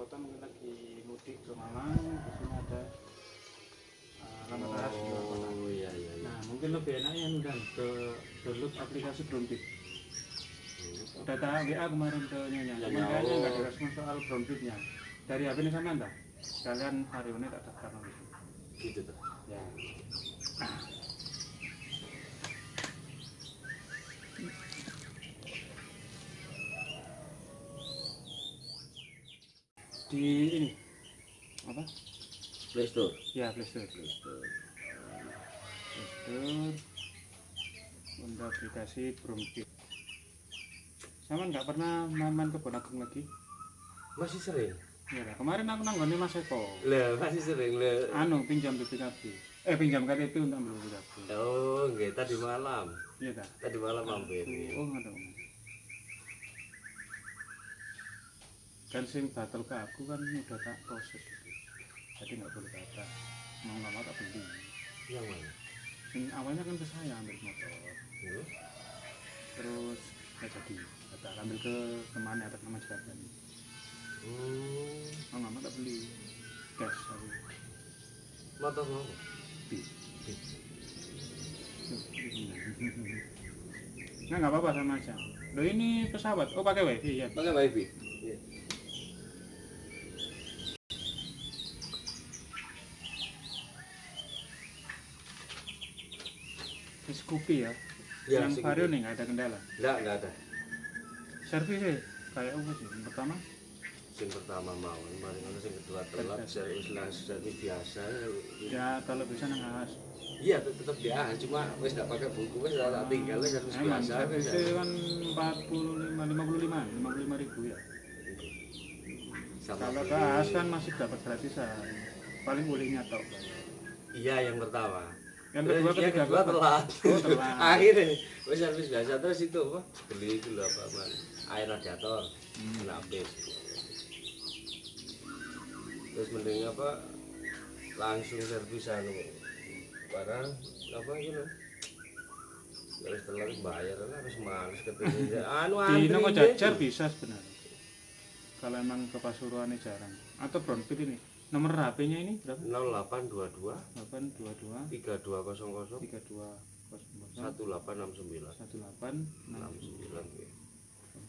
kota mungkin lagi mudik ke Malang di sini ada uh, alamat AS di luar kota Oh, iya iya iya. nah mungkin lebih enaknya udah ke download aplikasi Brownbit Hmm. udah tak WA kemarin ke Nyonya Ya, cuman ya, kayaknya nggak oh. ada respon soal Brownbitnya dari HP ini sama enggak sekalian hari ini tak daftar Gitu tuh. ya di ini apa Play Store. ya Playstore Play Store. Playstore untuk aplikasi Bromkit sama nggak pernah main-main ke Agung lagi Masih sering. ya lah, kemarin aku nanggone Mas Eko Lah, masih sering le. anu pinjam BPKB eh pinjam KTP untuk ambil BPKB Oh, nggih tadi malam. iya Tadi malam mampir. oh nggak ada kan sing batal ke aku kan udah tak proses gitu. jadi nggak boleh batal mau nggak mau tak beli Yang mana? sing awalnya kan ke saya ambil motor Hmm? terus nggak jadi batal ambil ke temannya atas nama Jakarta Hmm. mau nggak mau tak beli cash aku Motor mau? bis Nah, nggak apa-apa sama aja. Lo ini pesawat. Oh, pakai wifi ya. Pakai wifi. Iya. Scoopy ya. Ya, yang Vario nih nggak ada kendala. Enggak, enggak ada. Servisnya kayak apa sih? Yang pertama, Sing pertama mau, kemarin kan sing kedua telat, servis lah servis biasa. ya kalau bisa nang alas. Iya, tet- tetap dia, cuma wis enggak pakai buku, wis tak tinggal servis biasa. servisnya kan 45, 55, 55 ribu ya. Sama Kalau ke beli. AS kan masih dapat gratisan. Paling bolehnya tok. Iya, yang pertama. Yang kedua yang kedua telat. Oh, telat. Akhirnya wis servis biasa terus itu apa? Beli itu loh apa man? Air radiator. Hmm. Habis. Terus mending apa? Langsung servis anu. Barang apa gitu. Terus telat bayar lah harus males ketemu. anu antri. Deh. Jajar bisa sebenarnya. Kalau emang ke Pasuruan jarang. Atau Brownfield ini. Nomor HP-nya ini berapa? 0822 822 3200 32 1869 18 69 ya.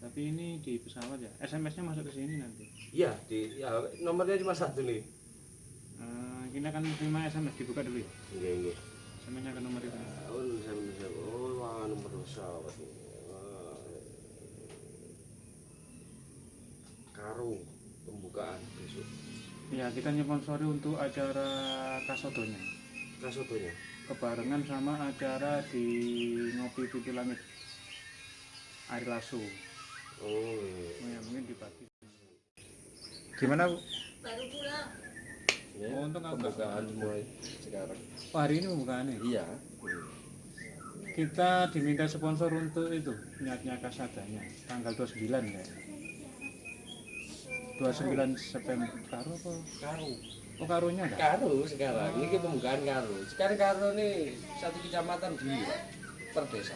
Tapi ini di pesawat ya. SMS-nya masuk ke sini nanti. Iya, di ya, nomornya cuma satu nih. Eh, kita akan terima SMS dibuka dulu ya. Iya, iya. SMS-nya ke nomor itu. Oh, bisa. Oh, wah, nomor pesawat. Wah. Karo pembukaan besok. Ya, kita nyponsori untuk acara Kasodonya. Kasotonya. Kebarengan sama acara di Ngopi Pipi Langit. Air Lasso. Oh, iya. Oh ya, mungkin di pagi. Gimana, Bu? baru pulang Ya, Oh, untung pembukaan mulai sekarang. Oh, hari ini pembukaannya. Iya. Kita diminta sponsor untuk itu, niatnya kasadanya. Tanggal 29 ya. 29 September. Karo apa? Karo. Oh, karunya ada? Karo sekarang. Ini pembukaan Karo. Sekarang Karo nih satu kecamatan di per desa.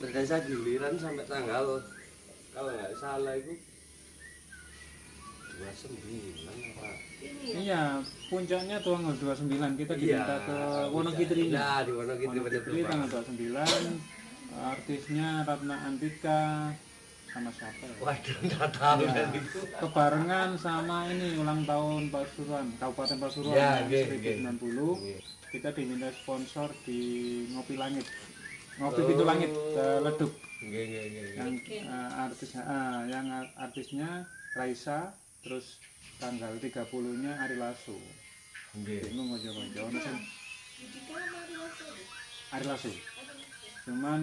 Per desa giliran sampai tanggal kalau nggak salah itu 29 apa? ini Iya, puncaknya tanggal 29 kita diminta ke Wonogiri. Nah, di Wonogiri Wonogiri tanggal 29. Artisnya Ratna Antika sama siapa ya? Waduh, nggak tahu Ya, kan itu. kebarengan sama ini ulang tahun Pasuruan, Kabupaten Pasuruan Ya, yang oke, 1090. Iya. Kita diminta sponsor di Ngopi Langit. Ngopi Pintu Langit eh, Leduk. Nggih, nggih, nggih. Yang eh, artisnya ah, yang artisnya Raisa terus tanggal 30-nya Ari Lasso. Nggih. Bingung aja aja ono sing Jika mari masuk Ari Lasso. Cuman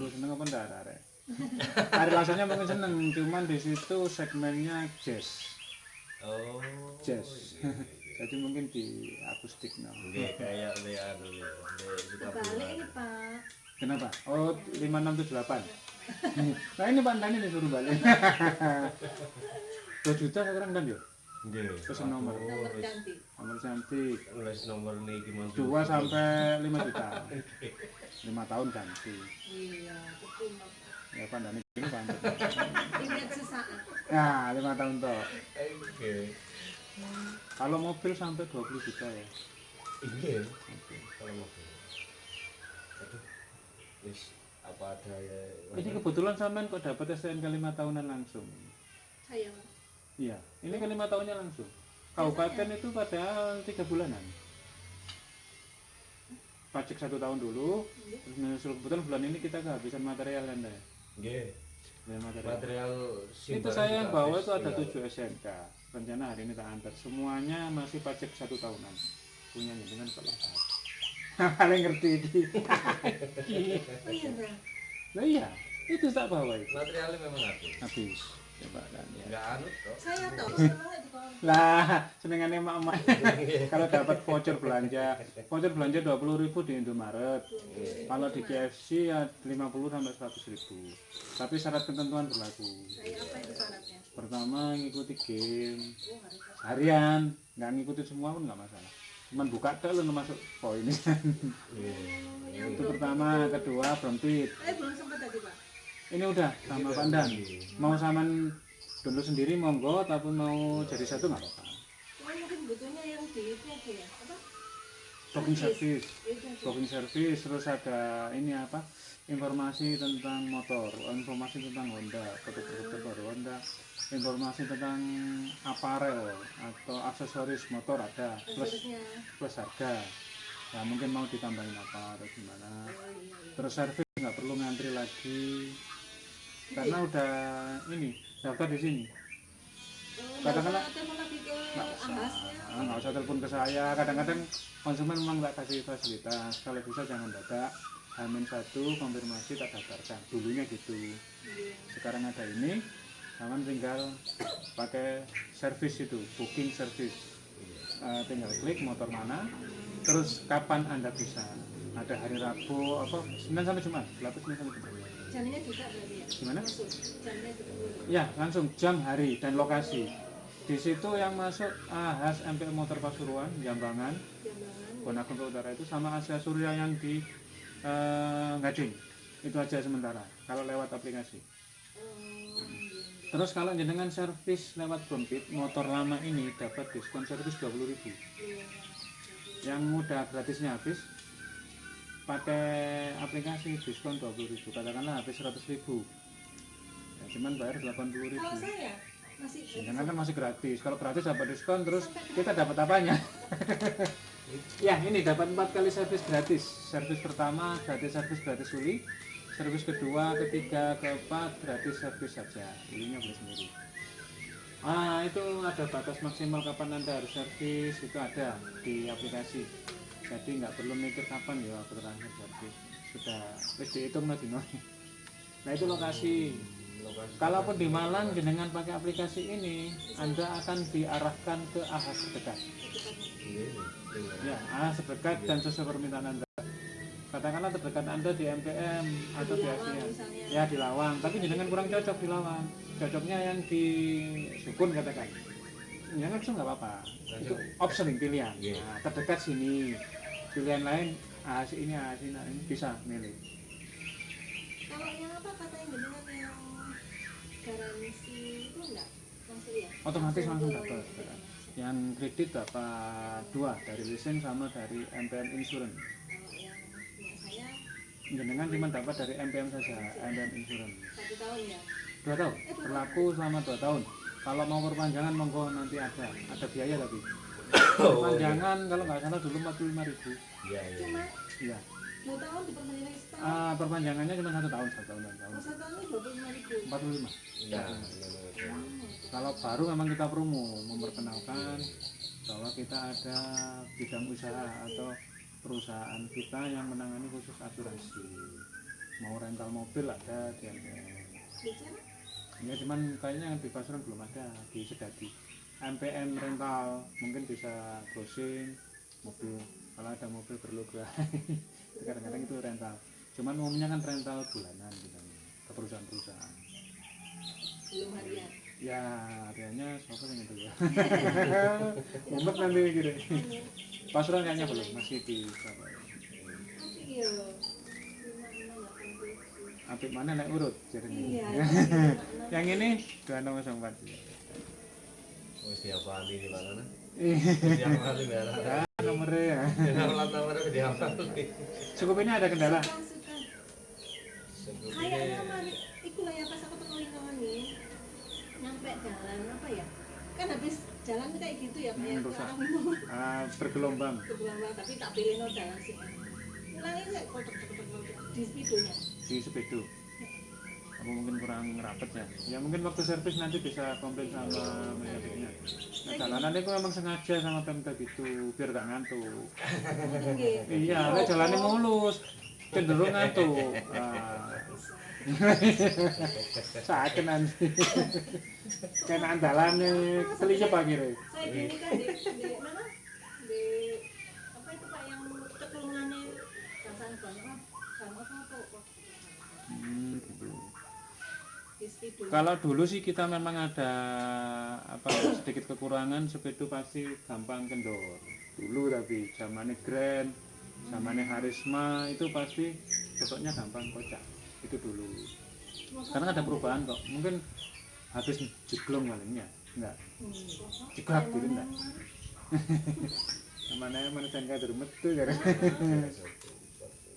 lu seneng apa ndak arek? Ari Lassonya mungkin seneng, cuman di situ segmennya jazz. Oh. Jazz. Jadi mungkin di akustik no. Nggih, kayak anu le suka balik ini pak Kenapa? Oh, 5678. nah ini Pak Dani disuruh balik. 2 juta sekarang kan yo? Nggih. Pesen nomor. Nomor cantik. nomor cantik wis nomor niki Mas. 2 sampai 5 juta 5 tahun ganti Iya, ya pandang ini sesaat. nah 5 tahun toh Oke. kalau mobil sampai 20 juta ya Iya. Kalau mobil. Aduh. Wis apa ada ya. ini kebetulan sampean kok dapat STNK 5 tahunan langsung Saya, Mas. iya ini 5 tahunnya langsung kabupaten itu padahal 3 bulanan pajak satu tahun dulu terus menyusul kebetulan bulan ini kita kehabisan material kan ya Nggih. Ya, material. Material itu saya yang bawa habis. itu ada Iya. 7 SMK rencana hari ini tak antar semuanya masih pajak satu tahunan punyanya dengan Pak Lahat paling ngerti ini Oh iya, nah iya itu tak bawa itu Materialnya memang habis. habis coba kan ya. Enggak anu toh. Saya lah senengannya emak emak kalau dapat voucher belanja voucher belanja 20.000 ribu di Indomaret. Kalau di KFC ya 50 sampai 100 ribu. Tapi syarat ketentuan berlaku. Itu syaratnya? pertama ngikuti game. Oh, harian. Nggak ngikutin semua pun nggak masalah. Cuman buka tek lu masuk poin Iya. itu pertama. Kedua belum tweet Eh. Ini udah sama pandan. mau saman dulu sendiri monggo ataupun mau jadi satu nggak apa-apa. Mungkin butuhnya yang di itu ya? Apa? booking service. aja. booking service terus ada ini apa? Informasi tentang motor informasi tentang Honda produk-produk baru Honda informasi tentang aparel atau aksesoris motor ada plus plus harga. Ya mungkin mau ditambahin apa atau gimana. Oh, iya, iya. terus servis nggak perlu ngantri lagi karena udah ini daftar di sini. Oh, Katakanlah- nggak usah. nggak. Ah, nggak usah telepon ke saya. Kadang-kadang konsumen memang nggak kasih fasilitas. Kalau bisa jangan dadak. Hamin satu konfirmasi tak daftarkan. Dulunya gitu. Iya. sekarang ada ini. Kawan tinggal pakai servis itu booking service. Eh, tinggal klik motor mana. Terus kapan anda bisa? Ada hari Rabu apa? Senin sampai Jumat. Berapa Senin sampai Jumat Jamnya juga berarti ya? Gimana? Masuk. Jamnya juga ya langsung jam hari dan lokasi di situ yang masuk AHAS MPL Motor Pasuruan Jambangan Jambangan. Bonakonto Utara itu sama Asia Surya yang di eh, Gading itu aja sementara kalau lewat aplikasi Oh, terus kalau jenengan servis lewat Bompit motor lama ini dapat diskon servis 20.000 Iya. yang mudah gratisnya habis pakai aplikasi diskon 20.000 katakanlah habis 100.000 ya, cuman bayar 80.000 Kalau saya masih jenengan kan masih gratis. Kalau gratis dapat diskon terus kita dapat apanya? Ya ini dapat empat kali servis gratis. Servis pertama gratis servis gratis uli. Servis kedua ketiga keempat gratis servis saja. Ulinya beli sendiri. Ah itu ada batas maksimal kapan anda harus servis itu ada di aplikasi jadi nggak perlu mikir kapan ya aku terakhir servis sudah wis dihitung no dino. nah itu lokasi Lokasi. Kalaupun di Malang dengan pakai aplikasi ini, Anda akan diarahkan ke AHAS terdekat. Iya. iya. Ya, AHAS terdekat dan sesuai permintaan Anda. Katakanlah terdekat Anda di MPM atau di ASEAN. Ya di Lawang, tapi jenengan kurang cocok di Lawang. Cocoknya yang di Sukun katakan. Ya langsung nggak apa-apa. Itu option pilihan. Iya. Nah, terdekat sini. Pilihan lain AHAS ini, AHAS ini, ini bisa milih. Kalau yang apa kata yang dengan yang garansi itu enggak? Langsung ya? Otomatis langsung dapat. Yang kredit dapat dua dari leasing sama dari MPM Insurance. Jenengan cuma dapat dari MPM saja, MPM Insurance. satu tahun ya. Dua tahun, berlaku selama dua tahun. Kalau mau perpanjangan monggo nanti ada, ada biaya tapi. Perpanjangan kalau nggak salah dulu 45 ribu. Iya, iya. Iya. dua tahun diperpanjang lagi setahun. Ah, perpanjangannya cuma satu tahun, satu tahun, satu tahun. Oh, satu tahun ini dua puluh lima ribu. 45. Iya. Kalau baru memang kita promo, memperkenalkan bahwa kita ada bidang usaha atau perusahaan kita yang menangani khusus asuransi. Mau rental mobil ada di. Bicara? Ya cuman kayaknya di pasaran belum ada di Sedati. MPM rental mungkin bisa browsing mobil. Kalau ada mobil berlogo kadang-kadang itu rental. Cuman umumnya kan rental bulanan gitu ke perusahaan-perusahaan. Belum harian. ya areanya siapa yang itu ya mumet nanti gitu pasuran kayaknya belum masih di Surabaya Tapi iya. lima enam delapan tujuh. Apik mana naik urut jadinya Iya. yang ini dua nomor empat Wis diapali di mana nah? Ih, Wis diapali merah. ya, nomornya ya cukup ini ada kendala. Kayaknya mah iku lah ya pas aku teko lingkungan nih. Nyampe jalan apa ya? Kan habis jalan kayak gitu ya kayak Hmm, rusak. orang Ah, bergelombang bergelombang tapi tak pilih no jalan sih. Kotak kotak di speedonya. Di sepedo apa mungkin kurang rapet ya. Ya mungkin waktu servis nanti bisa komplain sama mekaniknya nah jalanan itu memang sengaja sama pemda gitu biar gak ngantuk. Iya lah jalannya mulus cenderung ngantuk. Ah. sakit nanti kena andalannya selipnya pagi deh Saya gini kan di, di mana? Di apa itu pak yang apa hmm, gitu. Kalau dulu sih kita memang ada apa sedikit kekurangan sepeda pasti gampang kendor. Dulu tapi zamannya Grand, zamannya Harisma itu pasti besoknya gampang kocak. Itu dulu. Sekarang ada perubahan kok. Mungkin habis jeglong malingnya. Enggak. Hmm. Jeglak gitu enggak. Mana mana sangka metu ya.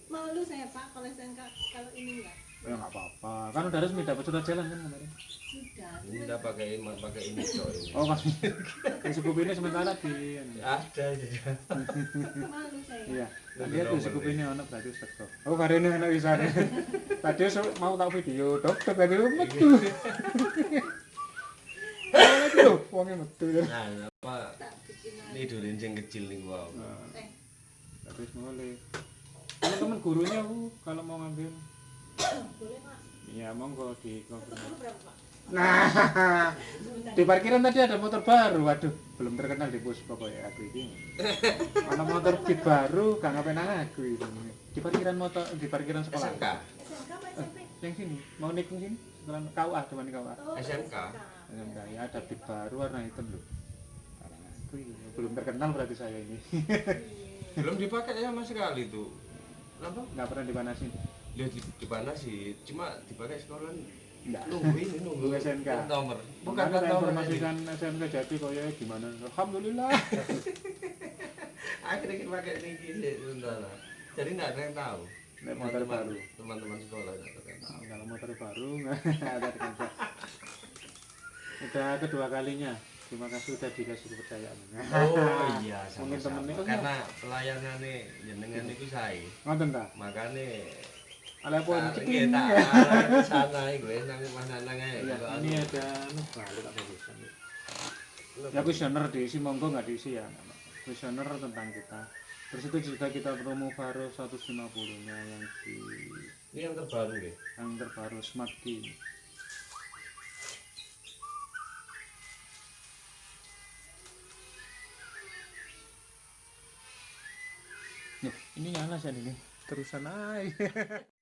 Malu saya pak kalau saya enggak kalau ini enggak Ya enggak apa-apa. Kan udah resmi dapat surat jalan kan kemarin. sudah. Ini udah pakai pakai ini coy. Oh, kan. Yang cukup ini sementara di Ada juga. Malu saya. Iya, tadi aku cukup ini anak berarti teko. Oh, hari ini anak bisa. Tadi mau tak video, dok, dok tadi metu. Oh, lagi lho, wongnya metu ya. Nah, apa lagi. ini durin sing kecil nih gua. Eh, Terus mulai. Teman-teman gurunya Bu, kalau mau ngambil, boleh pak. ya monggo di? Nah, di parkiran tadi ada motor baru. Waduh, belum terkenal di bos pokoknya aku ini. Ada motor beat baru, gak ngapain aku ini. Di parkiran motor, di parkiran sekolah. SMK. SMK apa SMP? Yang sini, mau naik ke sini? Sekolah KUA, teman KUA. SMK. SMK ya ada beat baru warna hitam loh. Belum terkenal berarti saya ini. Belum dipakai sama sekali tuh. Kenapa? Nggak pernah dipanasin. Lihat di, di mana sih? Cuma dipakai sekolah Enggak. nunggu ini nunggu SMK. nomor. Bukan plat nomor informasikan SMK jadi kok ya gimana? Alhamdulillah. Akhirnya kita pakai gini sementara. Jadi nggak ada yang tahu. Naik motor baru. Teman-teman sekolah nggak ada yang tahu. Nah, kalau motor baru nggak ada terkenal. Udah kedua kalinya. Terima kasih udah dikasih kepercayaan. Oh iya, Mungkin sama-sama. temennya, oh, Karena pelayanannya jenengan itu saya. Ngoten ta? Makanya Ala pun tak tak arah ke sana gue nang mana nang Kalau ini anu, ada balik tak bisa. Ya kuesioner diisi monggo nggak diisi ya. Kuesioner tentang kita. Terus itu juga kita promo baru 150 nya yang di Ini yang terbaru deh. yang terbaru Smart Key. Nih, ini nyala sih ini. Terusan aja.